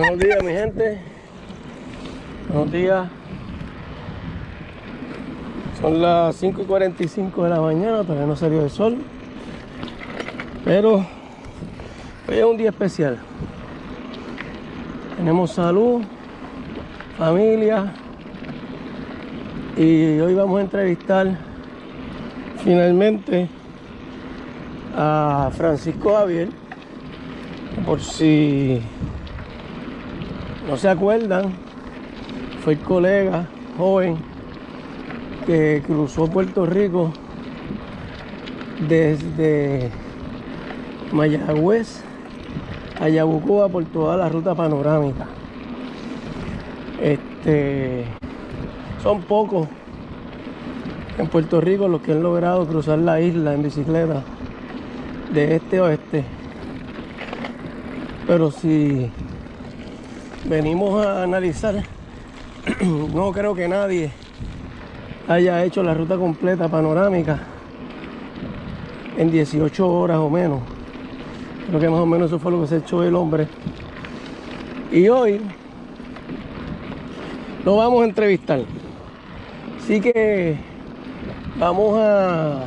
Buenos días, mi gente. Buenos días. Son las 5 y 45 de la mañana, todavía no salió el sol. Pero hoy es un día especial. Tenemos salud, familia. Y hoy vamos a entrevistar finalmente a Francisco Javier. Por si no se acuerdan, fue el colega joven que cruzó Puerto Rico desde Mayagüez a Yabucoa por toda la ruta panorámica. Este, son pocos en Puerto Rico los que han logrado cruzar la isla en bicicleta de este a oeste. Pero si venimos a analizar, no creo que nadie haya hecho la ruta completa panorámica en 18 horas o menos. Creo que más o menos eso fue lo que se echó el hombre. Y hoy lo vamos a entrevistar. Así que vamos a...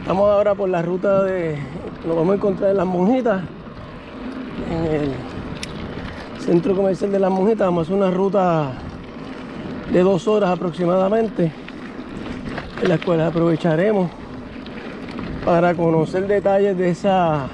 Estamos ahora por la ruta de... Nos vamos a encontrar en las monjitas. En el centro comercial de las monjitas. Vamos a hacer una ruta de dos horas aproximadamente. En la cual aprovecharemos para conocer detalles de esa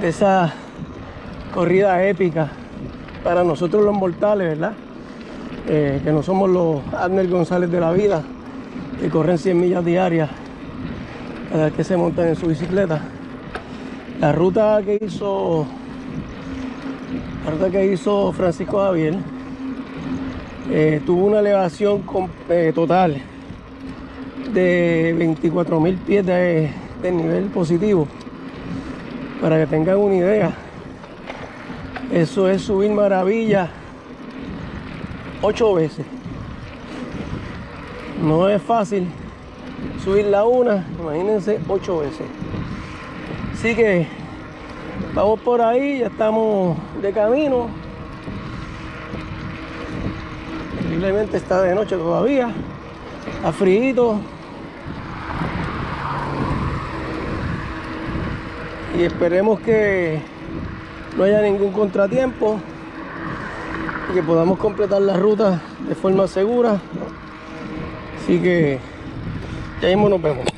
de esa corrida épica para nosotros los mortales, ¿verdad? Eh, que no somos los Adner González de la vida, que corren 100 millas diarias cada vez que se montan en su bicicleta. La ruta que hizo la ruta que hizo Francisco Javier eh, tuvo una elevación eh, total de 24 mil pies de, de nivel positivo. Para que tengan una idea eso es subir maravilla ocho veces. No es fácil subir la una imagínense ocho veces. Así que vamos por ahí ya estamos de camino. Posiblemente está de noche todavía está frío. Y esperemos que no haya ningún contratiempo y que podamos completar la ruta de forma segura. Así que ya mismo nos vemos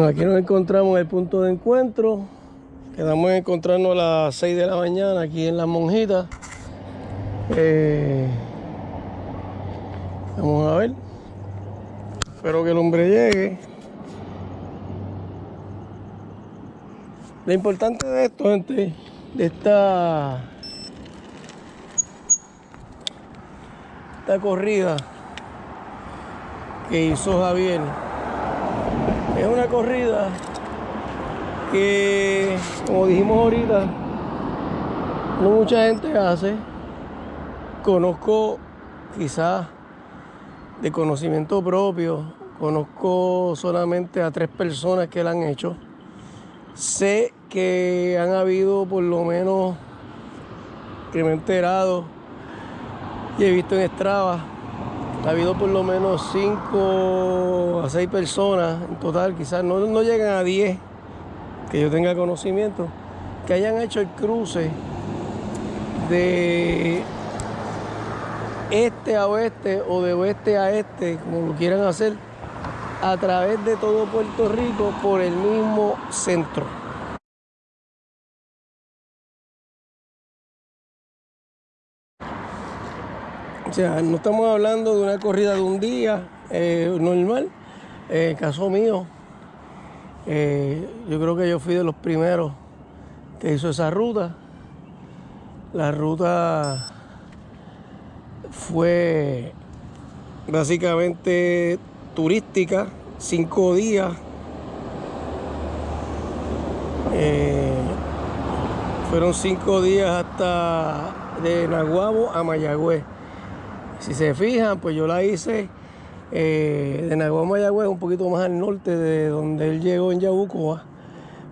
aquí nos encontramos en el punto de encuentro. Quedamos en encontrarnos a las 6 de la mañana aquí en las monjitas eh, vamos a ver. Espero que el hombre llegue. Lo importante de esto, gente, de esta, esta corrida que hizo Javier, es una corrida que, como dijimos ahorita, no mucha gente hace. Conozco quizás de conocimiento propio, conozco solamente a tres personas que la han hecho Sé que han habido por lo menos, que me he enterado y he visto en Strava, ha habido por lo menos 5 a 6 personas en total, quizás no, no llegan a 10 que yo tenga conocimiento, que hayan hecho el cruce de este a oeste o de oeste a este, como lo quieran hacer, a través de todo Puerto Rico por el mismo centro. O sea, no estamos hablando de una corrida de un día eh, normal. En el caso mío, eh, yo creo que yo fui de los primeros que hizo esa ruta. La ruta fue básicamente turística, cinco días. Eh, fueron cinco días hasta de Naguabo a Mayagüez. Si se fijan, pues yo la hice eh, de Naguabo a Mayagüez, un poquito más al norte de donde él llegó en Yabucoa.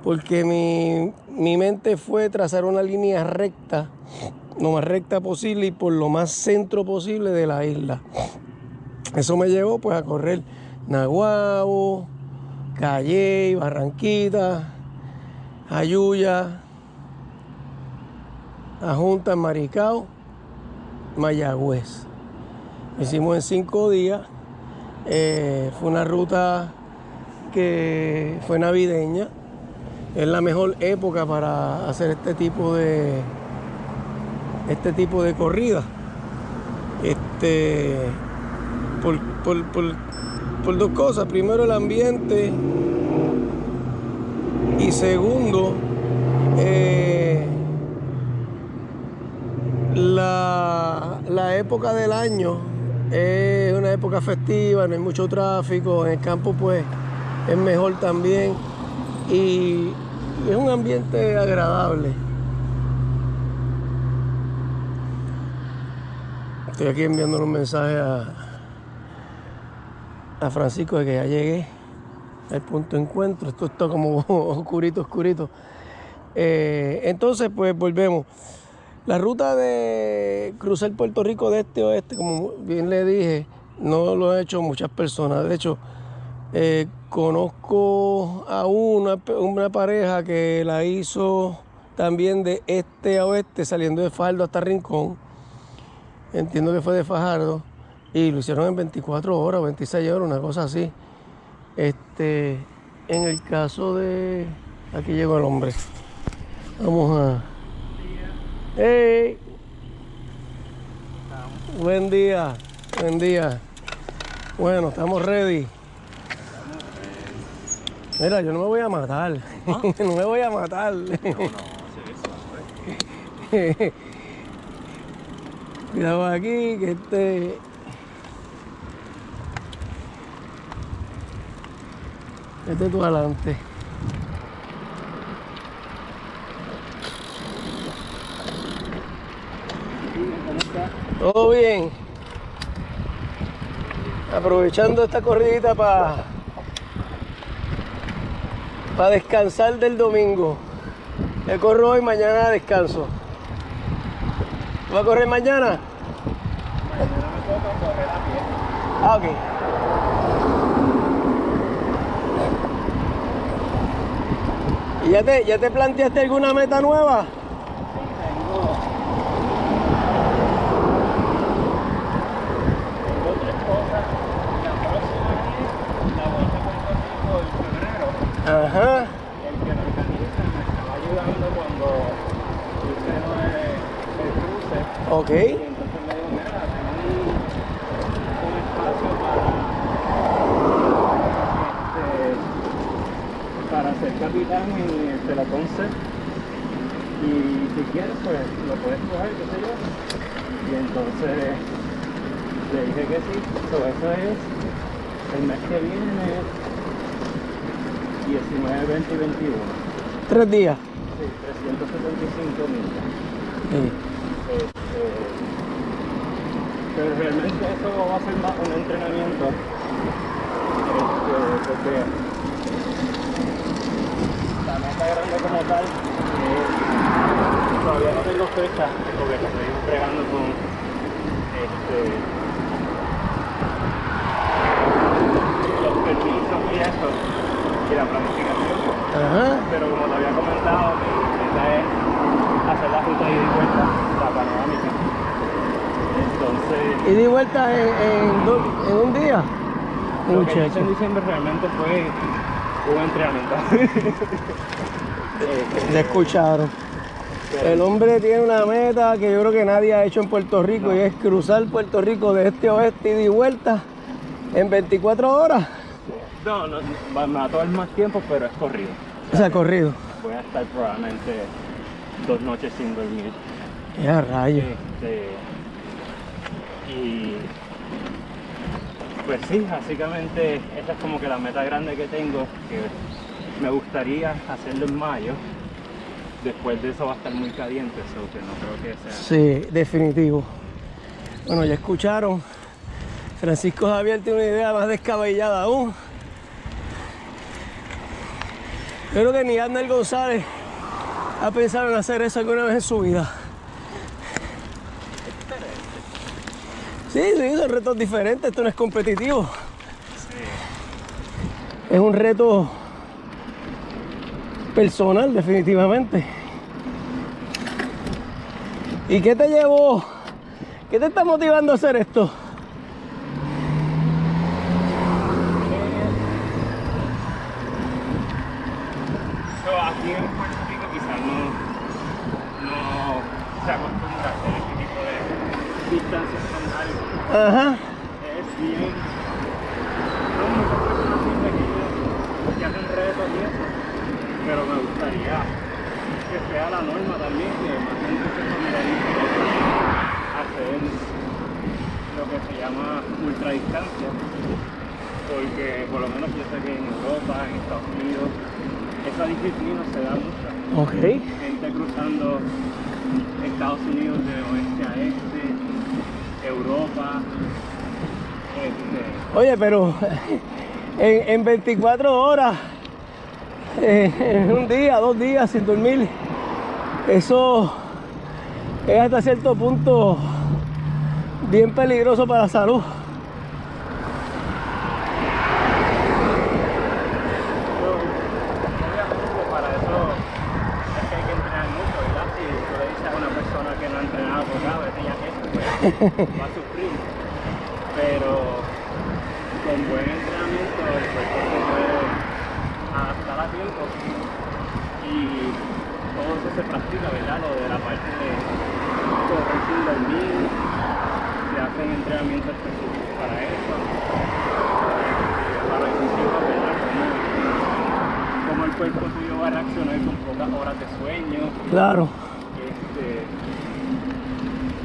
porque mi, mi mente fue trazar una línea recta, lo más recta posible y por lo más centro posible de la isla. Eso me llevó pues a correr Naguabo, Calle, Barranquita, Ayuya, Ajunta, Maricao, Mayagüez. Hicimos en cinco días. Eh, fue una ruta que fue navideña. Es la mejor época para hacer este tipo de este tipo de corrida. Este por, por dos cosas. Primero el ambiente y segundo eh, la, la época del año es una época festiva, no hay mucho tráfico, en el campo pues es mejor también y es un ambiente agradable. Estoy aquí enviando un mensaje a, a Francisco de que ya llegué al punto de encuentro. Esto está como oscurito, oscurito. Eh, entonces, pues volvemos. La ruta de cruzar Puerto Rico de este a oeste, como bien le dije, no lo han hecho muchas personas. De hecho, eh, conozco a una, una pareja que la hizo también de este a oeste, saliendo de Faldo hasta Rincón. Entiendo que fue de Fajardo y lo hicieron en 24 horas, 26 horas, una cosa así. Este, en el caso de. Aquí llegó el hombre. Vamos a. ¡Hey! Buen día, buen día. Bueno, estamos ready. Mira, yo no me voy a matar. ¿Ah? no me voy a matar. No, no, Cuidado aquí, que este Este tú adelante. Todo bien. Aprovechando esta corridita para descansar del domingo. Yo corro hoy, mañana descanso. ¿Va a correr mañana? Mañana me toca correr a pie. Ah, ok. ¿Ya te, ¿Ya te planteaste alguna meta nueva? Sí, tengo. Tengo tres cosas. La próxima es la vuelta a Puerto Rico en febrero. Ajá. Y el que lo organiza me estaba ayudando cuando hice el, el cruce. Ok. Y entonces me dijo, mira, tengo un, un espacio para ser capitán en el Telaconce y si quieres pues lo puedes coger, qué sé yo. Y entonces le dije que sí, so, eso es el mes que viene 19, 20 y 21 tres días. Sí, 375 millas sí. Pero realmente eso va a ser más un entrenamiento. Este, porque meta grande como tal, eh, todavía no tengo fecha porque estoy entregando con este, los permisos y eso y la planificación. Pero como te había comentado, mi meta es hacer la ruta y de vuelta, la panorámica. Entonces. ¿Y de vuelta en, en, un día? Lo que hice en diciembre realmente fue un entrenamiento. Le escucharon. El hombre tiene una meta que yo creo que nadie ha hecho en Puerto Rico y es cruzar Puerto Rico de este a oeste y de vuelta en 24 horas. No, no, va a tomar más tiempo, pero es corrido. O sea, corrido. Voy a estar probablemente dos noches sin dormir. Ya, rayo. Este, y pues sí, básicamente esa es como que la meta grande que tengo, que me gustaría hacerlo en mayo. Después de eso va a estar muy caliente, eso que no creo que sea. Sí, definitivo. Bueno, ya escucharon. Francisco Javier tiene una idea más descabellada aún. Yo creo que ni Arnel González ha pensado en hacer eso alguna vez en su vida. Sí, sí, son retos diferentes, esto no es competitivo. Es un reto personal, definitivamente. ¿Y qué te llevó? ¿Qué te está motivando a hacer esto? aquí en Puerto Rico quizás no, no se acostumbra a hacer este tipo de distancias tan largas. Ajá. Es bien. Son que, hacen retos y eso, pero me gustaría que sea la norma también, que más gente se familiarice hacer lo que se llama ultradistancia, porque por lo menos yo sé que en Europa, en Estados Unidos, esa disciplina se da mucho. Gente cruzando Estados Unidos de oeste a este, Europa. Este, Oye, pero en, en 24 horas, eh, en un día, dos días sin dormir, eso es hasta cierto punto bien peligroso para la salud. yo, obviamente para eso es que hay que entrenar mucho, ¿verdad? Si tú le dices a una persona que no ha entrenado por nada, vete ya que eso, pues va a sufrir. Pero con buen entrenamiento el cuerpo se puede adaptar a tiempo y todo eso se practica, ¿verdad? Lo de la parte de correr sin dormir, se hacen entrenamientos específicos para eso, para encima, ¿verdad? Cómo, cómo el cuerpo tuyo va a reaccionar con pocas horas de sueño. Claro. Este,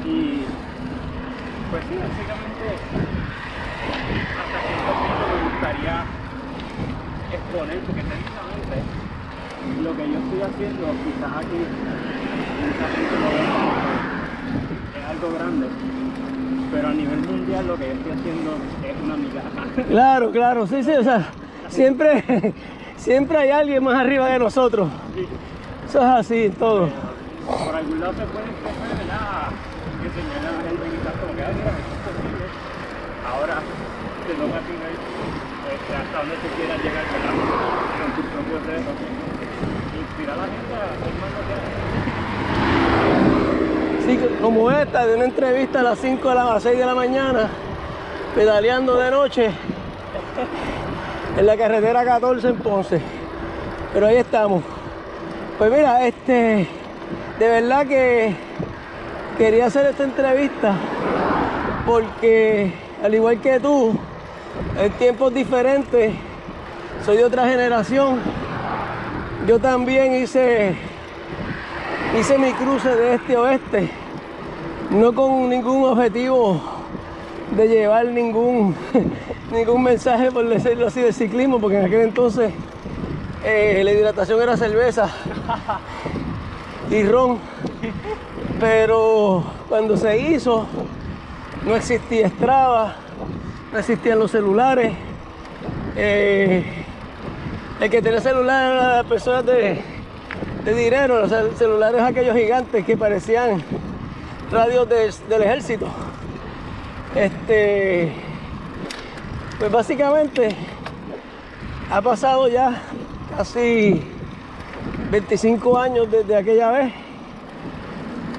y pues sí, básicamente hasta cierto punto me gustaría exponer, porque técnicamente lo que yo estoy haciendo, quizás aquí mucha gente lo ve es algo grande, pero a nivel mundial lo que yo estoy haciendo es una migaja. Claro, claro, sí, sí, o sea, siempre, siempre hay alguien más arriba de nosotros. Eso es así en todo. Por algún lado se puede empezar ¿verdad? que a la gente quizás como que, "Ay, mira, esto es posible. Ahora te ti ver este, hasta dónde tú quieras llegar con tus propios retos. Inspirar la gente hacer más lo. Sí, como esta, de una entrevista a las 5 de la, a las 6 de la mañana, pedaleando de noche en la carretera 14 en Ponce. Pero ahí estamos. Pues mira, este, de verdad que quería hacer esta entrevista porque al igual que tú, en tiempos diferentes, soy de otra generación. Yo también hice hice mi cruce de este a oeste, no con ningún objetivo de llevar ningún, ningún mensaje, por decirlo así, de ciclismo, porque en aquel entonces eh, la hidratación era cerveza y ron. Pero cuando se hizo, no existía Strava, no existían los celulares. eh, el que tenía celular era las personas de, de dinero, los cel- celulares aquellos gigantes que parecían radios de- del ejército. Este, pues básicamente ha pasado ya casi 25 años desde aquella vez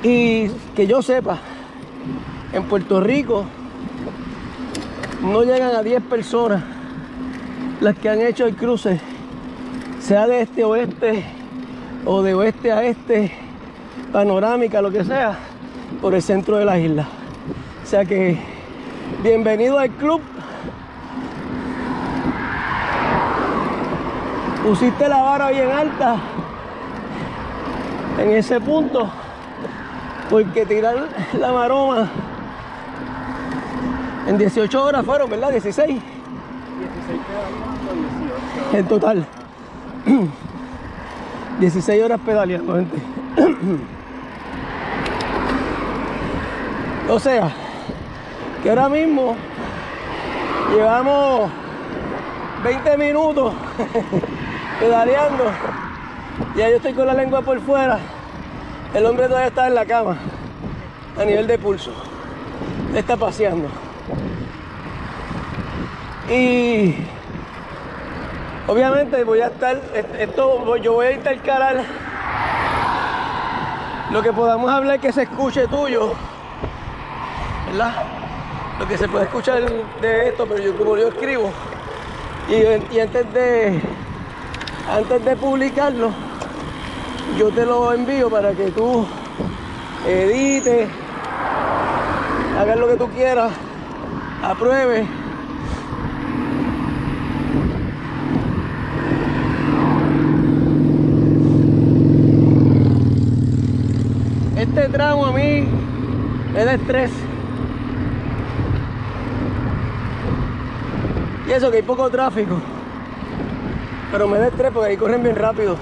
y que yo sepa, en Puerto Rico no llegan a 10 personas las que han hecho el cruce, sea de este a oeste o de oeste a este, panorámica, lo que sea, por el centro de la isla. O sea que bienvenido al club. Pusiste la vara bien alta en ese punto, porque tirar la maroma en 18 horas fueron, ¿verdad? 16 16 pedaleando, 18. en total. 16 horas pedaleando, gente. O sea, que ahora mismo llevamos 20 minutos pedaleando. Ya yo estoy con la lengua por fuera. El hombre todavía está en la cama. A nivel de pulso. Está paseando. Y obviamente voy a estar, esto, yo voy a intercalar lo que podamos hablar que se escuche tuyo, ¿verdad? Lo que se puede escuchar de esto, pero yo como yo escribo y, antes de antes de publicarlo, yo te lo envío para que tú edites, hagas lo que tú quieras, apruebes este tramo a mí es de estrés. Y eso que hay poco tráfico. Pero me da estrés porque ahí corren bien rápido.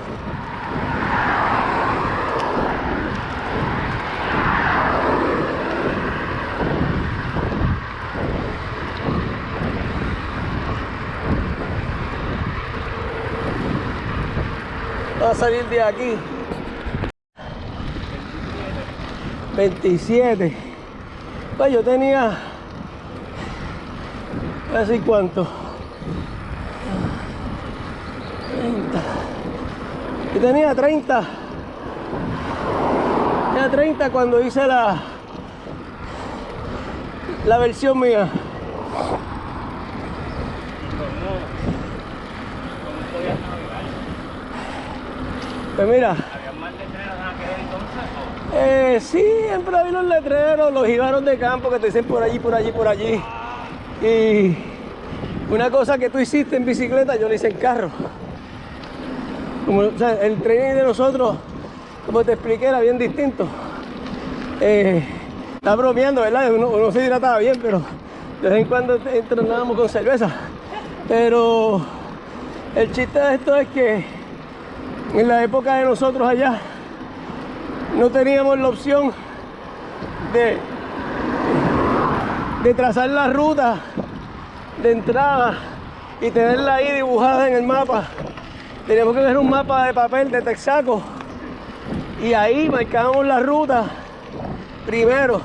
Va a salir de aquí 27 pues yo tenía así cuánto 30 yo tenía 30 tenía 30 cuando hice la la versión mía. Pues mira eh, sí, siempre hay los letreros, los jibaros de campo que te dicen por allí, por allí, por allí. Y una cosa que tú hiciste en bicicleta, yo lo hice en carro. El training de nosotros, como te expliqué, era bien distinto. Eh, está bromeando, ¿verdad? Uno, se hidrataba bien, pero de vez en cuando entrenábamos con cerveza. Pero el chiste de esto es que en la época de nosotros allá, no teníamos la opción de, trazar la ruta de entrada y tenerla ahí dibujada en el mapa. Teníamos que ver un mapa de papel de Texaco y ahí marcábamos la ruta primero.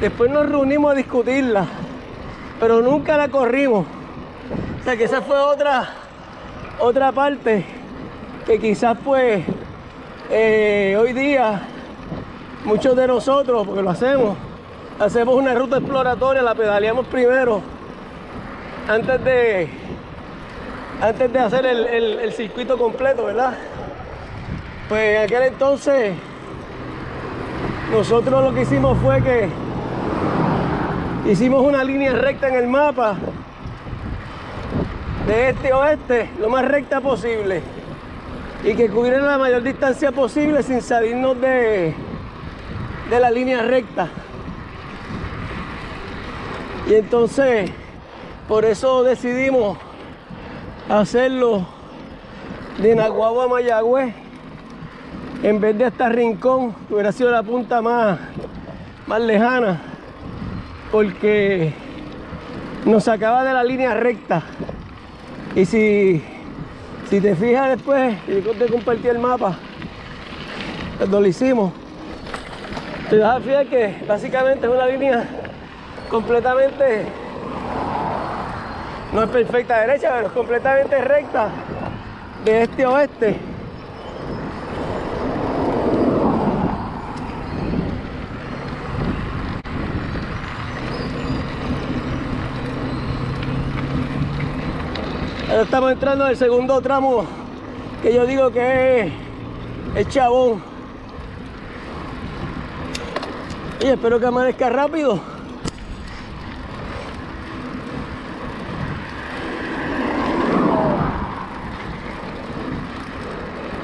Después nos reunimos a discutirla, pero nunca la corrimos. O sea que esa fue otra, otra parte que quizás pues eh, hoy día muchos de nosotros, porque lo hacemos, hacemos una ruta exploratoria, la pedaleamos primero antes de antes de hacer el, circuito completo, ¿verdad? Pues en aquel entonces nosotros lo que hicimos fue que hicimos una línea recta en el mapa de este a oeste, lo más recta posible y que cubriera la mayor distancia posible sin salirnos de, de la línea recta. Y entonces, por eso decidimos hacerlo de Naguagua a Mayagüez en vez de hasta Rincón, hubiera sido la punta más, más lejana, porque nos sacaba de la línea recta. Y si si te fijas después, y te compartí el mapa, cuando lo hicimos, te vas a fijar que básicamente es una línea completamente, no es perfecta derecha, pero es completamente recta de este a oeste. Estamos entrando en el segundo tramo que yo digo que es chabón. Y espero que amanezca rápido.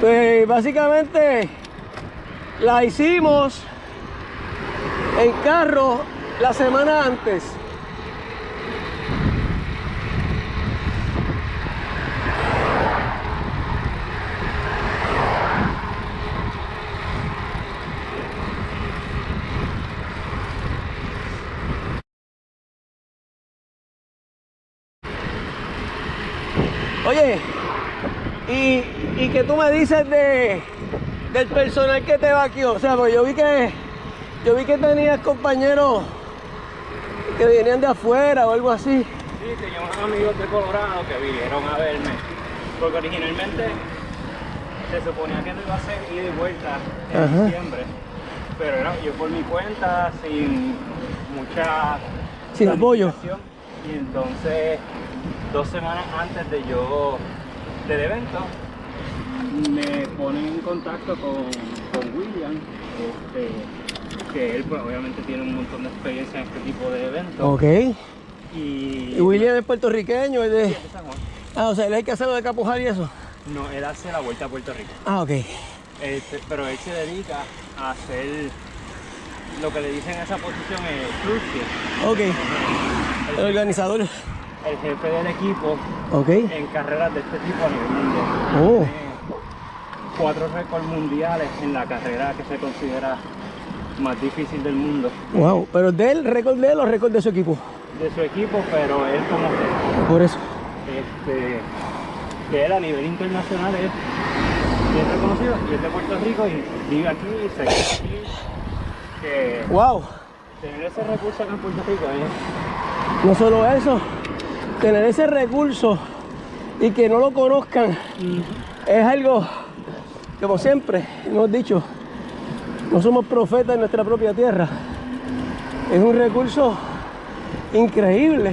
Pues básicamente la hicimos en carro la semana antes. Que tú me dices de, del personal que te vaqueó. O sea, pues yo vi que yo vi que tenías compañeros que venían de afuera o algo así. Sí, tenía unos amigos de Colorado que vinieron a verme. Porque originalmente se suponía que no iba a ser ida y vuelta en Ajá. diciembre. Pero era yo por mi cuenta, sin mucha Sin apoyo. Y entonces, dos semanas antes de yo, del evento, me ponen en contacto con, con William, este, que él pues, obviamente tiene un montón de experiencia en este tipo de eventos. Ok. Y, Y William es puertorriqueño, es de... Sí, de San Juan. Ah, o sea, él hay que hacerlo de Capujar y eso. No, él hace la vuelta a Puerto Rico. Ah, ok. Este, pero él se dedica a hacer lo que le dicen a esa posición es cruise ship. Ok. El organizador. El jefe del equipo Ok. en carreras de este tipo a nivel mundial. Oh. Cuatro récords mundiales en la carrera que se considera más difícil del mundo Wow. Pero de él, récord de él o récord de su equipo. de su equipo, pero él como que, Por eso. este, que él a nivel internacional es bien reconocido y es de Puerto Rico y vive aquí y se queda aquí. Que Wow. tener ese recurso acá en Puerto Rico es No solo eso, tener ese recurso y que no lo conozcan es algo, como siempre hemos dicho, no somos profetas en nuestra propia tierra. Es un recurso increíble